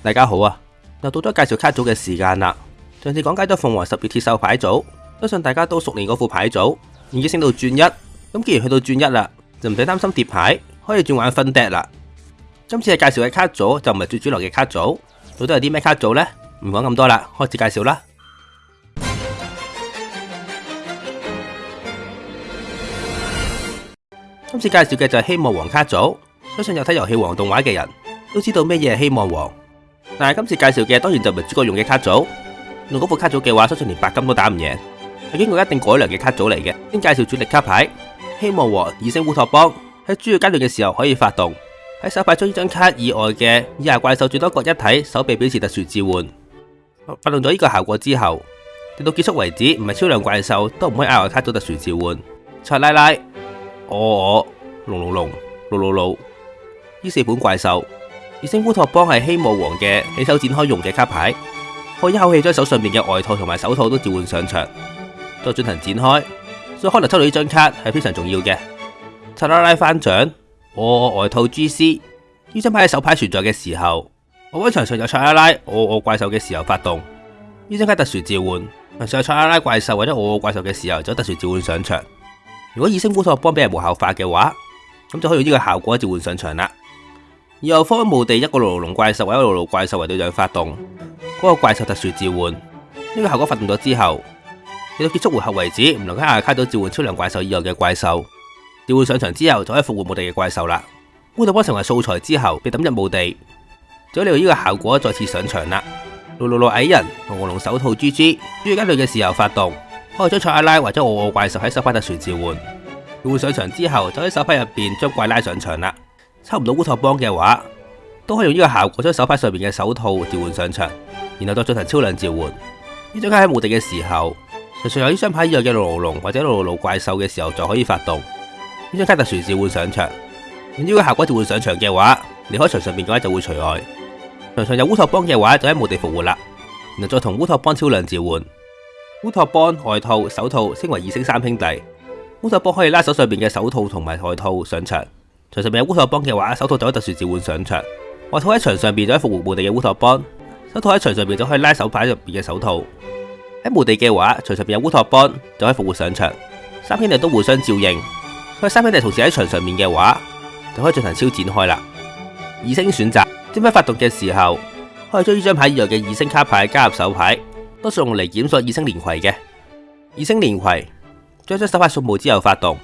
大家好啊！又到咗介绍卡组嘅时间啦。上次讲解咗凤凰十二铁兽牌组，相信大家都熟练嗰副牌组，已经升到转一，咁既然去到转一啦，就唔使担心叠牌，可以转玩分笛啦。今次嘅介绍嘅卡组就唔系最主流嘅卡组，到底有啲咩卡组呢？唔讲咁多啦，开始介绍啦。今次介绍嘅就系希望王卡组，相信有睇《游戏王》动画嘅人都知道咩嘢系希望王。但系今次介绍嘅当然就唔系主角用嘅卡组，用嗰副卡组嘅话，相信连白金都打唔赢。系经过一定改良嘅卡组嚟嘅，先介绍主力卡牌，希望和异星乌托邦喺主要阶段嘅时候可以发动。喺手牌中呢张卡以外嘅以下怪兽最多各一体手臂表示特殊召唤。发动咗呢个效果之后，直到结束为止，唔系超量怪兽都唔可以额外卡组特殊召唤。菜拉拉，我我，龙龙龙，六六六，呢四本怪兽。二星乌托邦系希望王嘅起手展开用嘅卡牌，可以一口气将手上面嘅外套同埋手套都召唤上场，再进行展开。所以可能抽到呢张卡系非常重要嘅。赛拉拉翻掌，我外套 G C 呢张牌喺手牌存在嘅时候，我位场上有赛拉拉我我怪兽嘅时候发动呢张卡特殊召唤，场上赛拉拉怪兽或者我我怪兽嘅时候就特殊召唤上场。如果二星乌托邦俾人无效化嘅话，咁就可以用呢个效果召唤上场啦。又复活墓地一个牢笼怪兽或者牢笼怪兽为对象发动嗰个怪兽特殊召唤呢个效果发动咗之后，直到结束回合为止唔能喺阿卡到召唤超量怪兽以外嘅怪兽。召唤上场之后就可以复活墓地嘅怪兽啦。乌达邦成为素材之后被抌入墓地，就利用呢个效果再次上场啦。龙龙龙矮人同龙龙手套 G G，猪加队嘅时候发动，可以将赛阿拉或者我我怪兽喺手牌特殊召唤。召唤上场之后就喺手牌入边将怪拉上场啦。抽唔到乌托邦嘅话，都可以用呢个效果将手牌上面嘅手套召唤上场，然后再进行超量召唤。呢张卡喺墓地嘅时候，常常有呢张牌以外嘅牢笼或者路路怪兽嘅时候就可以发动。呢张卡特殊召唤上场，用呢个效果召唤上场嘅话，离开场上面嘅话就会除外。场上有乌托邦嘅话就喺墓地复活啦，然后再同乌托邦超量召唤。乌托邦外套手套升为二星三兄弟。乌托邦可以拉手上边嘅手套同埋外套上场。床上边有乌托邦嘅话，手套就可以特殊召唤上场。外套喺床上边就可以复活墓地嘅乌托邦。手套喺床上边就可以拉手牌入边嘅手套。喺墓地嘅话，床上边有乌托邦就可以复活上场。三兄弟都互相照应。佢三兄弟同时喺床上面嘅话，就可以进行超展开啦。二星选择，点牌发动嘅时候，可以将呢张牌以外嘅二星卡牌加入手牌，都是用嚟检索二星连葵嘅。二星连葵，将张手牌扫墓之后发动。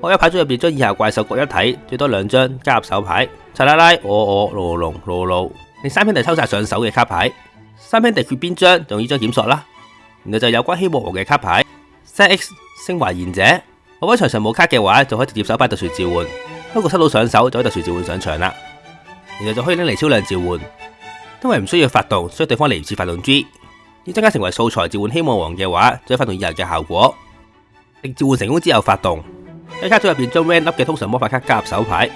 我一排桌入边将以下怪兽各一睇，最多两张加入手牌。查拉拉、我我、罗龙、罗露。第三篇弟抽晒上手嘅卡牌。三篇地决边张，用呢张检索啦。然后就有关希望王嘅卡牌。Set X 升华贤者。我喺场上冇卡嘅话，就可以直接手牌特殊召唤。不过收到上手就可以特殊召唤上场啦。然后就可以拎嚟超量召唤，因为唔需要发动，所以对方嚟唔切发动 G。要增加成为素材召唤希望王嘅话，再发动以下嘅效果。令召唤成功之后发动。喺卡组入边将 r a n u p 嘅通常魔法卡加入手牌，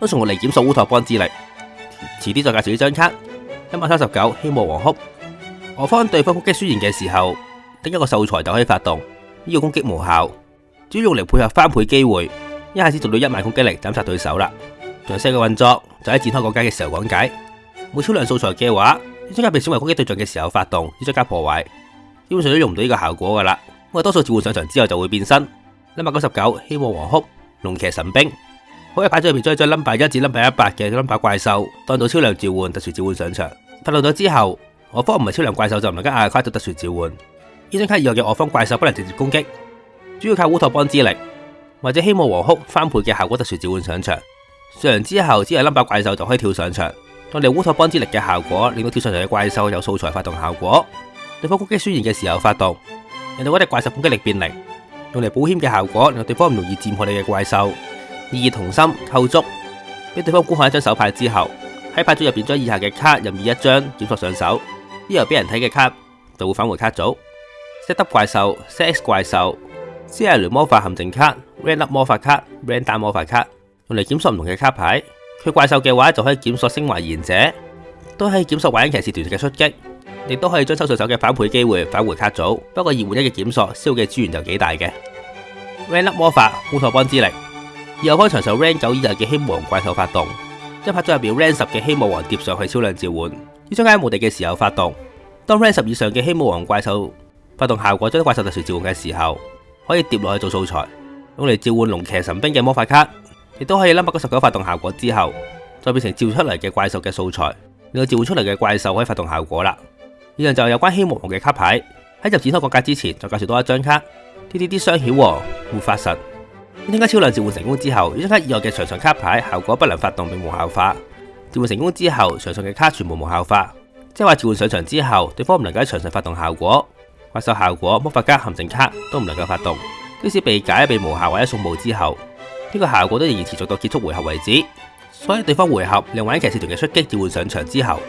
都从嚟检索乌托邦之力。迟啲再介绍呢张卡。一百三十九，希望王哭。我方对方攻击输赢嘅时候，得一个素材就可以发动呢个攻击无效，只要用嚟配合翻倍机会，一下子做到一万攻击力斩杀对手啦。仲有四个运作，就喺展开讲家嘅时候讲解。每超量素材嘅话，呢张卡被选为攻击对象嘅时候发动要张卡破坏，基本上都用唔到呢个效果噶啦。我多数召唤上场之后就会变身。number 九十九希望和哭龙骑神兵好嘅牌组入面再一 number 一至 number 一百嘅 number 怪兽，当到超量召唤特殊召唤上场发动咗之后，我方唔系超量怪兽就唔能跟亚卡夸特殊召唤。呢张卡以外嘅我方怪兽不能直接攻击，主要靠乌托邦之力或者希望和哭翻倍嘅效果特殊召唤上场。上完之后只有 number 怪兽就可以跳上场，当你乌托邦之力嘅效果令到跳上场嘅怪兽有素材发动效果，对方攻击宣言嘅时候发动，令到嗰只怪兽攻击力变零。用嚟保险嘅效果，令对方唔容易占破你嘅怪兽。意义同心扣足，俾对方观看一张手牌之后，喺牌组入边将以下嘅卡任意一张检索上手。呢后俾人睇嘅卡就会返回卡组。set 得怪兽、set x 怪兽、c i 雷魔法陷阱卡、r a n d p 魔法卡、r a n d o n 魔法卡，用嚟检索唔同嘅卡牌。缺怪兽嘅话就可以检索升华贤者，都可以检索万影骑士团嘅出击。亦都可以将抽水手嘅反倍机会返回卡组，不过二换一嘅检索消嘅资源就几大嘅。r a n 粒 Up 魔法乌托邦之力，我开场上 r a n 九以上嘅希望王怪兽发动，一拍咗入面 r a n 十嘅希望王叠上去超量召唤，要张卡无敌嘅时候发动。当 r a n 十以上嘅希望王怪兽发动效果将怪兽特殊召唤嘅时候，可以叠落去做素材，用嚟召唤龙骑神兵嘅魔法卡，亦都可以 number 十九发动效果之后，再变成召出嚟嘅怪兽嘅素材，令到召唤出嚟嘅怪兽可以发动效果啦。以上就有关希望王嘅卡牌。喺入展开国家之前，再介绍多一张卡。D.D.D 双晓护法神。一张卡超量召唤成功之后，一张卡以外嘅场上卡牌效果不能发动并无效化。召唤成功之后，场上嘅卡全部无效化，即系话召唤上场之后，对方唔能够喺场上发动效果、怪兽效果、魔法加陷阱卡都唔能够发动。即使被解、被无效或者送墓之后，呢个效果都仍然持续到结束回合为止。所以对方回合另外一骑士团嘅出击召唤上场之后。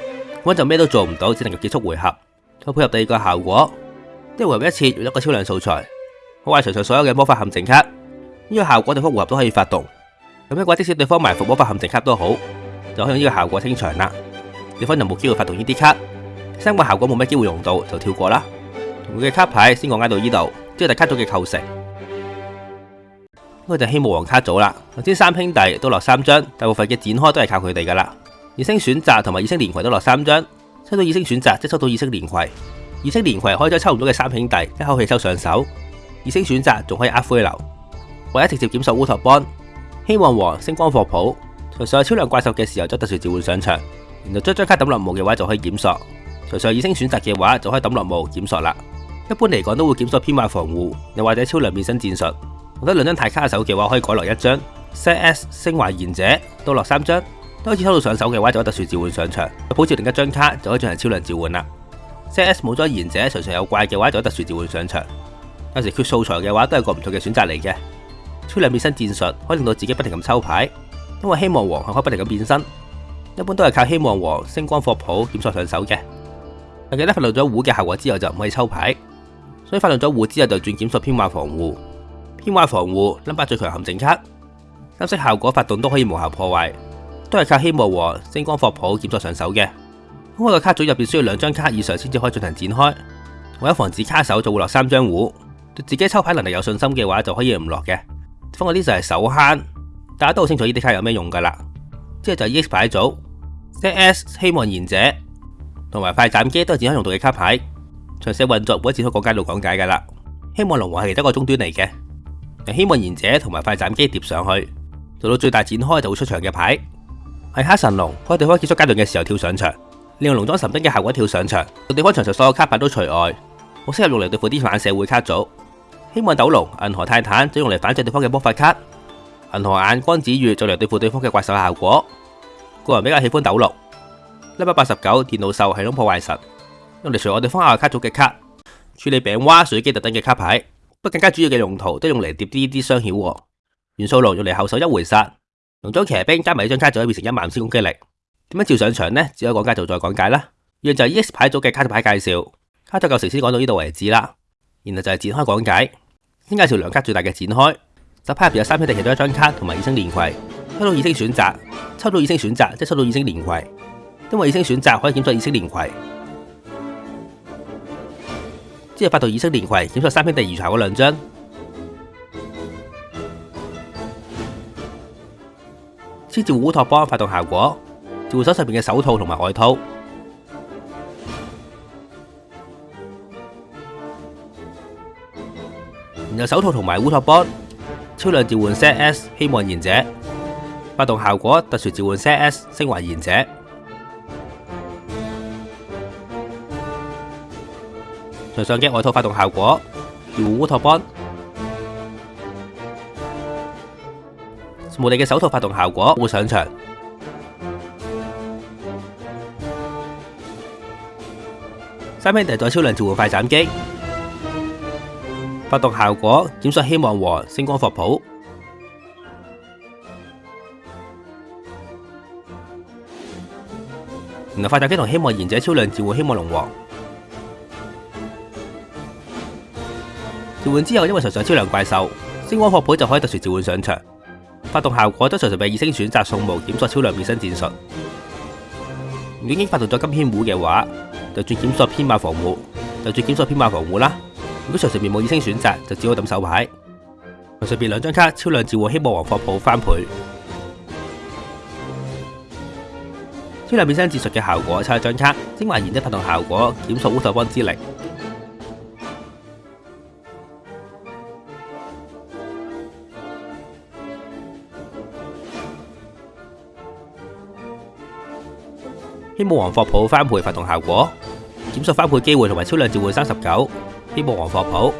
我就咩都做唔到，只能够结束回合。再配合第二个效果，即系回合一次用一个超量素材，好坏除上所有嘅魔法陷阱卡。呢个效果对复活都可以发动。咁一个即使对方埋伏魔法陷阱卡都好，就可以用呢个效果清场啦。对方就冇机会发动呢啲卡。三个效果冇咩机会用到，就跳过啦。佢嘅卡牌先讲挨到呢度，即系大卡组嘅构成。我就希望卡组啦，头先三兄弟都落三张，大部分嘅展开都系靠佢哋噶啦。二星选择同埋二星连葵都落三张，抽到二星选择即抽到二星连葵，二星连葵可以将抽唔到嘅三兄弟一口气抽上手，二星选择仲可以呃灰流，或者直接检索乌托邦，希望王星光霍普除上超量怪兽嘅时候将特殊召唤上场，然后将张卡抌落墓嘅话就可以检索，除上二星选择嘅话就可以抌落墓检索啦。一般嚟讲都会检索编码防护，又或者超量变身战术，我得两张太卡手嘅话可以改落一张 S S 升华贤者都落三张。第一次抽到上手嘅话，就可特殊召唤上场，有普照另一张卡就可以进行超量召唤啦。C.S 冇咗贤者，常上有怪嘅话，就可特殊召唤上场。有时缺素材嘅话，都系个唔同嘅选择嚟嘅。超量变身战术可以令到自己不停咁抽牌，因为希望王可以不停咁变身。一般都系靠希望王、星光霍普索上手嘅。但记得发动咗壶嘅效果之后就唔可以抽牌，所以发动咗壶之后就转检索偏化、防护、偏化、防护。number 最强陷阱卡，金色效果发动都可以无效破坏。都系靠希望和星光霍普协助上手嘅。咁我个卡组入边需要两张卡以上先至可以进行展开。为咗防止卡手，就会落三张糊。对自己抽牌能力有信心嘅话，就可以唔落嘅。方嗰啲就系手悭，大家都好清楚呢啲卡有咩用噶啦。之后就系 X 牌组，即系 S 希望贤者同埋快斩机都系展开用到嘅卡牌。详细运作每一次都讲解到讲解噶啦。希望龙王系其中一个终端嚟嘅，希望贤者同埋快斩机叠上去，做到最大展开就会出场嘅牌。系黑神龙，我喺对方结束阶段嘅时候跳上场，利用龙装神兵嘅效果跳上场，到对方场上所有卡牌都除外。我适合用嚟对付啲反社会卡组，希望斗龙、银河泰坦就用嚟反制对方嘅魔法卡，银河眼光子月就嚟对付对方嘅怪兽效果。个人比较喜欢斗龙。八十九电脑兽系统破坏神，用嚟除我对方阿卡组嘅卡，处理饼蛙水机特等嘅卡牌，不过更加主要嘅用途都用嚟叠啲啲双晓和元素龙用嚟后手一回杀。龙庄骑兵加埋一张卡就可以变成一万千攻击力。点样照上场呢？只可以讲解就再讲解啦。一样就系 X 牌组嘅卡组牌介绍，卡组构成先讲到呢度为止啦。然后就系展开讲解，先介绍两卡最大嘅展开。十牌入边有三篇地其中一张卡同埋二星连葵，抽到二星选择，抽到二星选择即系抽到二星连葵，因为二星选择可以检索二星连葵。之后发到二星连葵检索三篇地余下嗰两张。先至烏托邦發動效果，助手上边嘅手套同埋外套，然後手套同埋烏托邦超量召喚 S S 希望賢者發動效果，特殊召喚 S S 升華賢者，上上機外套發動效果，用烏托邦。无地嘅手套发动效果会上场，三兄弟再超量召唤快斩击，发动效果减少希望和星光佛普，然后快斩击同希望贤者超量召唤希望龙王，召唤之后因为场上超量怪兽星光佛普就可以特殊召唤上场。发动效果都常常被意星选择送巫，检索超量变身战术。如已经发动咗金天虎嘅话，就转检索编码防护，就转检索编码防护啦。如果随随面冇意星选择，就只好抌手牌。上面两张卡超量召唤希望王霍普翻倍，超量变身战术嘅效果差一张卡精华炎的发动效果，检索乌索邦之力。希望王霍普翻倍发动效果，减速翻倍机会同埋超量召唤三十九，希望王霍普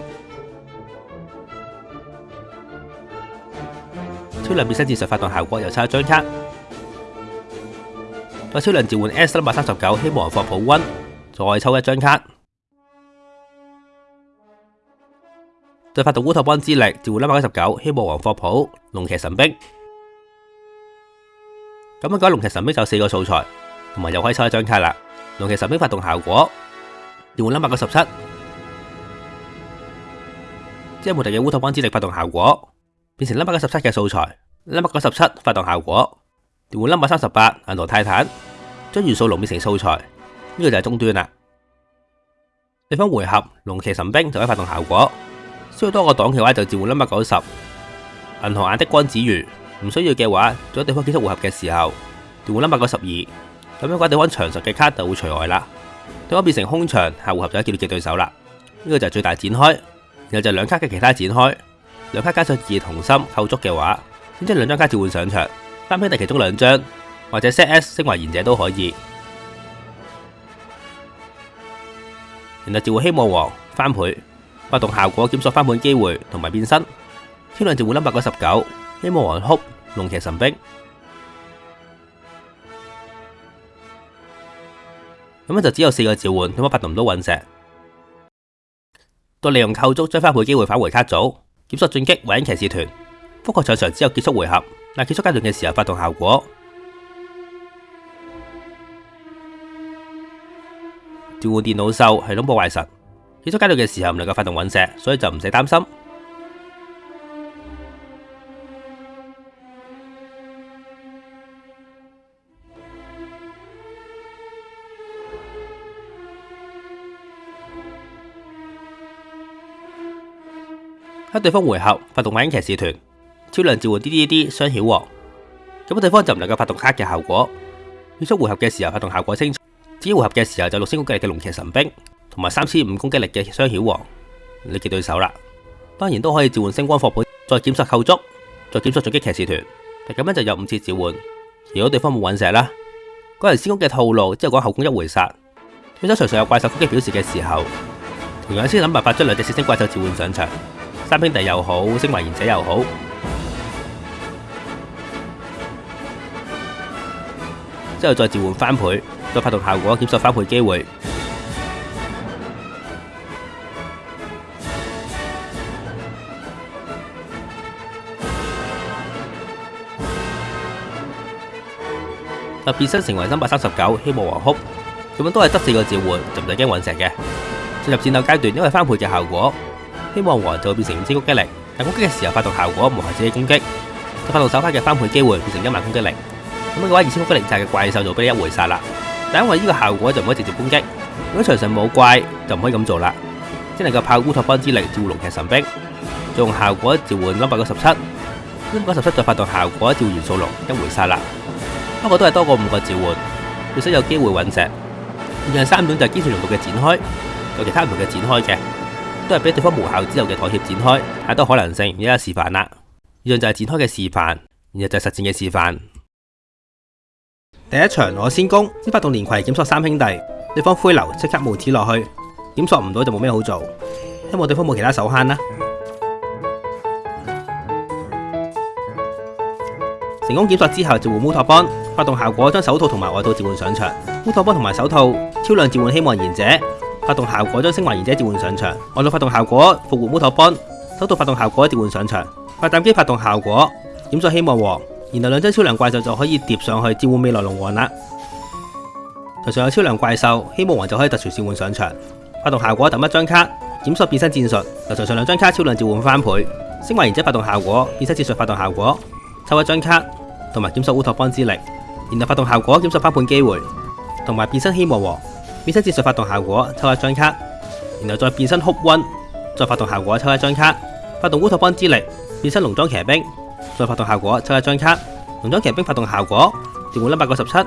超量变身战术发动效果又差一张卡。再超量召唤 S 三百三十九，希望王霍普 o 再抽一张卡。再发动乌托邦之力召唤一百一十九，希望王霍普龙骑神兵。咁样讲，龙骑神兵就四个素材。同埋又可以抽一张卡啦。龙骑神兵发动效果，number 九十七。即系无敌嘅乌托邦之力发动效果，变成 number 九十七嘅素材，n u m b e r 九十七发动效果，number 三十八银河泰坦，将元素龙变成素材。呢个就系终端啦。对方回合，龙骑神兵就可以发动效果，需要多个档嘅话就召唤 number 九十。银河眼的光子鱼唔需要嘅话，在对方结束回合嘅时候，召唤 number 九十二。咁样嘅对方，长实嘅卡就會除外啦。对方變成空场，下回合就叫你嘅对手啦。呢个就系最大展开，然后就两卡嘅其他展开。两卡加上二同心构筑嘅话，先系两张卡召唤上场，单兄弟其中两张或者 set S 升华贤者都可以。然后召唤希望王翻倍，发动效果检索翻盘机会同埋变身。天亮召唤 b e r 十九希望王哭龙骑神兵。咁咧就只有四个召唤，咁样发动唔到陨石。到利用扣足，将翻倍机会返回卡组，检索进击或者骑士团。扑克场上只有结束回合，嗱结束阶段嘅时候发动效果。召唤电脑兽系恐怖坏神，结束阶段嘅时候唔能够发动陨石，所以就唔使担心。喺对方回合发动影骑士团，超量召唤 D D D 双晓王，咁对方就唔能够发动卡嘅效果。要束回合嘅时候发动效果清只要回合嘅时候就六星攻击力嘅龙骑神兵同埋三千五攻击力嘅双晓王，你嘅对手啦。当然都可以召唤星光副本，再检索构筑，再检索重击骑士团，但咁样就有五次召唤。如果对方冇陨石啦，嗰轮先攻嘅套路之后讲后攻一回杀，咁手随时有怪兽攻击表示嘅时候，同样先谂办法将两只四星怪兽召唤上场。三兄弟又好，星魂贤者又好，之后再召唤翻倍，再发动效果，检索翻倍机会。特别新成为三百三十九，希望还哭，咁样都系得四个召唤，就唔使惊陨石嘅。进入战斗阶段，因为翻倍嘅效果。希望王就变成五千攻击力，但攻击嘅时候发动效果唔限自己攻击，佢发动手牌嘅翻倍机会变成一万攻击力。咁样嘅话，二千攻击力就系嘅怪兽就俾你一回杀啦。但因为呢个效果就唔可以直接攻击，如果场上冇怪就唔可以咁做啦，只能够靠乌托邦之力召龙其神兵，用效果召唤三百九十七，三百九十七再发动效果召唤数龙一回杀啦。不过都系多过五个召唤，要识有机会陨石。另外三点就系基础用途嘅展开，有其他唔同嘅展开嘅。都系俾对方无效之后嘅妥协展开，太多可能性。而家示范啦，以上就系展开嘅示范，然后就系实战嘅示范。第一场我先攻，先发动连葵检索三兄弟，对方灰流即刻无子落去，检索唔到就冇咩好做，希望对方冇其他手悭啦。成功检索之后召唤乌托邦发动效果，将手套同埋外套召唤上场。乌托邦同埋手套超量召唤希望贤者。发动效果将升华贤者召唤上场，外露发动效果复活乌托邦，抽到发动效果召唤上场，发弹机发动效果减少希望王，然后两张超量怪兽就可以叠上去召唤未来龙王啦。台上有超量怪兽，希望王就可以特殊召唤上场，发动效果抌一张卡，检索变身战术，台上两张卡超量召唤翻倍，升华贤者发动效果变身战术发动效果抽一张卡，同埋检索乌托邦之力，然后发动效果检索翻盘机会，同埋变身希望王。变身结术发动效果抽一张卡，然后再变身哭温，再发动效果抽一张卡，发动乌托邦之力变身农庄骑兵，再发动效果抽一张卡，农庄骑兵发动效果，转换 e r 九十七，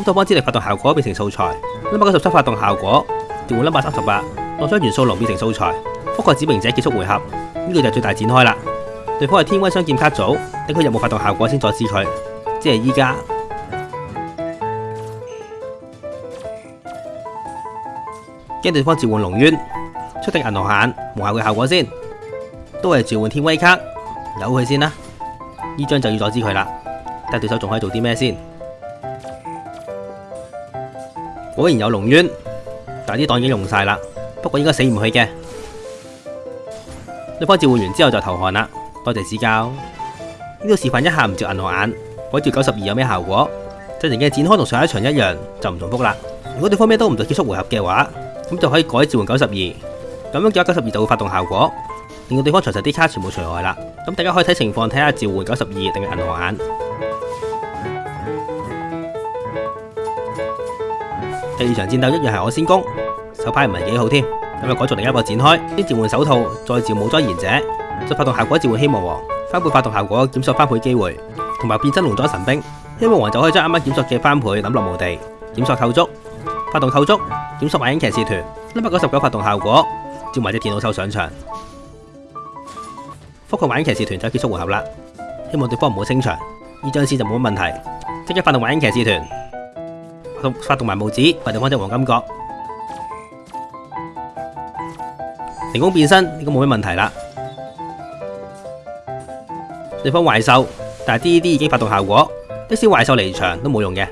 乌托邦之力发动效果变成素材，n u m b e r 九十七发动效果转换 e r 三十八，落张元素龙变成素材，覆盖指明者结束回合，呢个就最大展开啦。对方系天威双剑卡组，等佢有冇发动效果先再治佢，即系依家。将对方召唤龙渊，出定银河眼，望下佢效果先。都系召唤天威卡，扭佢先啦。呢张就要阻止佢啦。但对手仲可以做啲咩先？果然有龙渊，但啲档已经用晒啦。不过应该死唔去嘅。对方召唤完之后就投降啦。多谢指教呢度示范一下唔召银河眼，改召九十二有咩效果？阵前嘅展开同上一场一样，就唔重复啦。如果对方咩都唔做，结束回合嘅话。咁就可以改召唤九十二，咁样咗九十二就会发动效果，令到对方除神 D 卡全部除外啦。咁大家可以睇情况睇下召唤九十二定系银河眼。第二场战斗一样系我先攻，手牌唔系几好添，咁就改做另一个展开，先召唤手套，再召武装贤者，再发动效果召唤希望王，翻倍发动效果，检索翻倍机会，同埋变身龙装神兵，希望王就可以将啱啱检索嘅翻倍抌落墓地，检索扣足。发动偷足，点十幻影骑士团？三百九十九发动效果，接埋只电脑兽上场，复活幻影骑士团就结束回合啦。希望对方唔好清场，呢张先就冇乜问题。即刻发动幻影骑士团，发动发动埋帽子，发动方只黄金角，成功变身，呢个冇乜问题啦。对方怪兽，但系 D D 已经发动效果，即使怪兽离场都冇用嘅。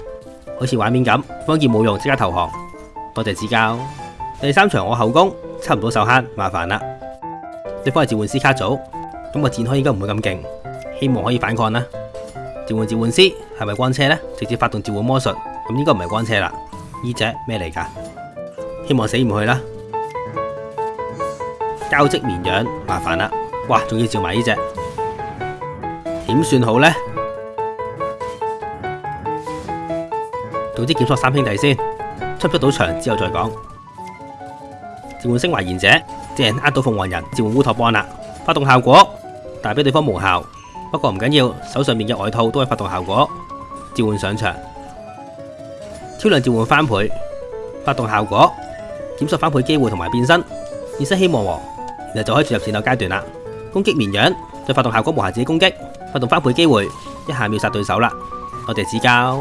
好似画面咁，方杰冇用，即刻投降。多谢指教。第三场我后宫差唔多手坑，麻烦啦。对方系召唤师卡组，咁个战开应该唔会咁劲，希望可以反抗啦。召唤召唤师系咪光车呢？直接发动召唤魔术，咁应该唔系光车啦。呢只咩嚟噶？希望死唔去啦。交织绵羊，麻烦啦。哇，仲要召埋呢只，点算好呢？总之，检索三兄弟先，出不到场之后再讲。召唤星怀贤者，即系呃到凤凰人召唤乌托邦啦。发动效果，但系俾对方无效。不过唔紧要，手上面嘅外套都系发动效果。召唤上场，超量召唤翻倍，发动效果，检索翻倍机会同埋变身，变身希望王，然后就可以进入战斗阶段啦。攻击绵羊，再发动效果无限自己攻击，发动翻倍机会，一下秒杀对手啦。我哋指教。